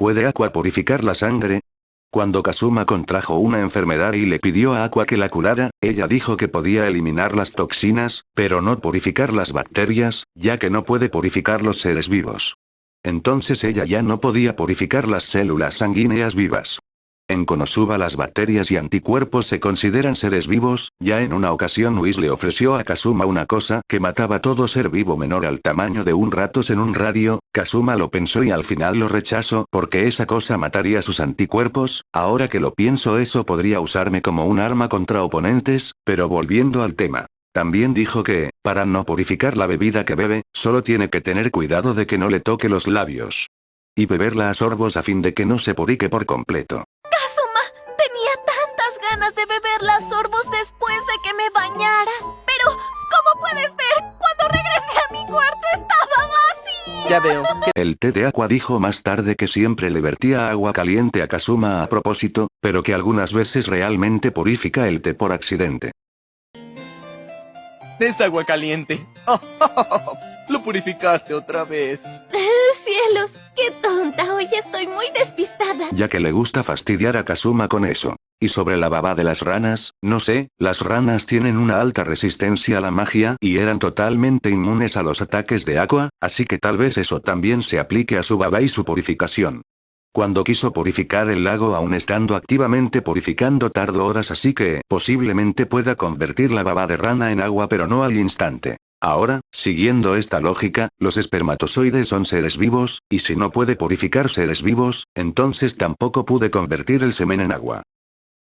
¿Puede Aqua purificar la sangre? Cuando Kazuma contrajo una enfermedad y le pidió a Aqua que la curara, ella dijo que podía eliminar las toxinas, pero no purificar las bacterias, ya que no puede purificar los seres vivos. Entonces ella ya no podía purificar las células sanguíneas vivas. En Konosuba las bacterias y anticuerpos se consideran seres vivos, ya en una ocasión Whis le ofreció a Kazuma una cosa que mataba todo ser vivo menor al tamaño de un ratos en un radio, Kazuma lo pensó y al final lo rechazó porque esa cosa mataría sus anticuerpos, ahora que lo pienso eso podría usarme como un arma contra oponentes, pero volviendo al tema. También dijo que, para no purificar la bebida que bebe, solo tiene que tener cuidado de que no le toque los labios. Y beberla a sorbos a fin de que no se purique por completo de beber las sorbos después de Ya veo. El té de agua dijo más tarde que siempre le vertía agua caliente a Kazuma a propósito, pero que algunas veces realmente purifica el té por accidente. Es agua caliente. Lo purificaste otra vez. ¡Cielos! ¡Qué tonta! Hoy estoy muy despistada. Ya que le gusta fastidiar a Kazuma con eso. Y sobre la baba de las ranas, no sé, las ranas tienen una alta resistencia a la magia y eran totalmente inmunes a los ataques de agua, así que tal vez eso también se aplique a su baba y su purificación. Cuando quiso purificar el lago aún estando activamente purificando tardó horas así que posiblemente pueda convertir la baba de rana en agua pero no al instante. Ahora, siguiendo esta lógica, los espermatozoides son seres vivos, y si no puede purificar seres vivos, entonces tampoco pude convertir el semen en agua.